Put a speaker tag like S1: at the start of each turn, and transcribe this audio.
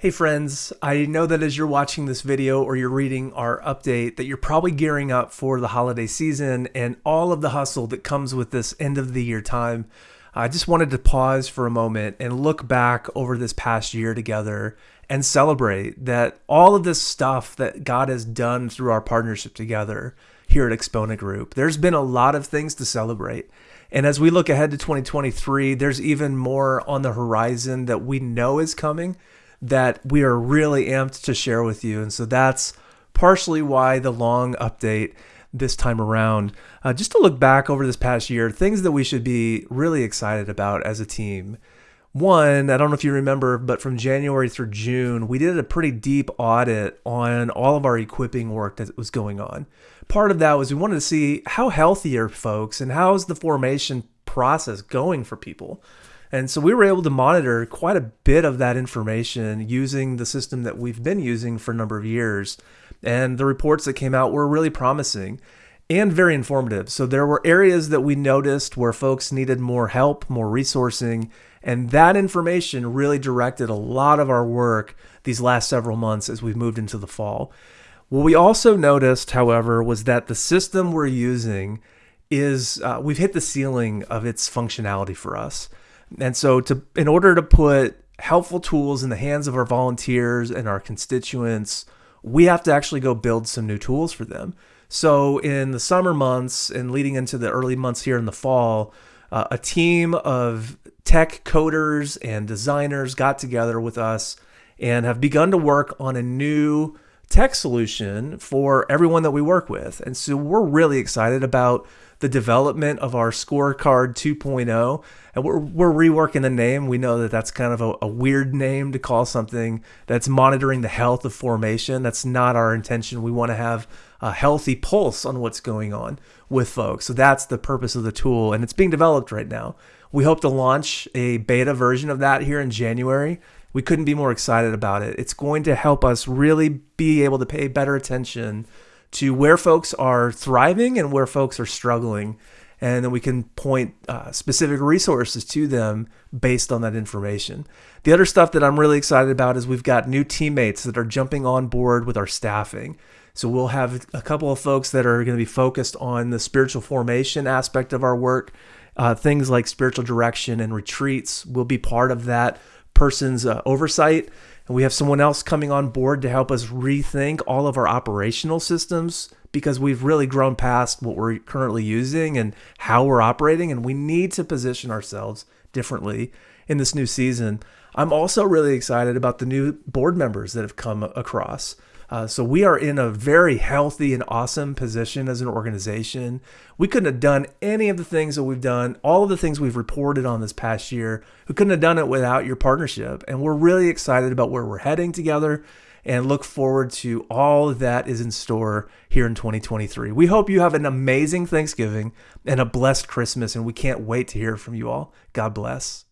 S1: Hey friends, I know that as you're watching this video or you're reading our update that you're probably gearing up for the holiday season and all of the hustle that comes with this end of the year time. I just wanted to pause for a moment and look back over this past year together and celebrate that all of this stuff that God has done through our partnership together here at Exponent Group. There's been a lot of things to celebrate. And as we look ahead to 2023, there's even more on the horizon that we know is coming that we are really amped to share with you. And so that's partially why the long update this time around. Uh, just to look back over this past year, things that we should be really excited about as a team. One, I don't know if you remember, but from January through June, we did a pretty deep audit on all of our equipping work that was going on. Part of that was we wanted to see how healthy are folks and how's the formation process going for people. And so we were able to monitor quite a bit of that information using the system that we've been using for a number of years. And the reports that came out were really promising and very informative. So there were areas that we noticed where folks needed more help, more resourcing, and that information really directed a lot of our work these last several months as we've moved into the fall. What we also noticed, however, was that the system we're using is uh, we've hit the ceiling of its functionality for us. And so to in order to put helpful tools in the hands of our volunteers and our constituents, we have to actually go build some new tools for them. So in the summer months and leading into the early months here in the fall, uh, a team of tech coders and designers got together with us and have begun to work on a new tech solution for everyone that we work with. And so we're really excited about the development of our scorecard 2.0 and we're, we're reworking the name. We know that that's kind of a, a, weird name to call something that's monitoring the health of formation. That's not our intention. We want to have a healthy pulse on what's going on with folks. So that's the purpose of the tool and it's being developed right now. We hope to launch a beta version of that here in january we couldn't be more excited about it it's going to help us really be able to pay better attention to where folks are thriving and where folks are struggling. And then we can point uh, specific resources to them based on that information. The other stuff that I'm really excited about is we've got new teammates that are jumping on board with our staffing. So we'll have a couple of folks that are going to be focused on the spiritual formation aspect of our work. Uh, things like spiritual direction and retreats will be part of that person's uh, oversight. And we have someone else coming on board to help us rethink all of our operational systems because we've really grown past what we're currently using and how we're operating. And we need to position ourselves differently in this new season. I'm also really excited about the new board members that have come across. Uh, so we are in a very healthy and awesome position as an organization. We couldn't have done any of the things that we've done, all of the things we've reported on this past year. We couldn't have done it without your partnership. And we're really excited about where we're heading together and look forward to all that is in store here in 2023. We hope you have an amazing Thanksgiving and a blessed Christmas, and we can't wait to hear from you all. God bless.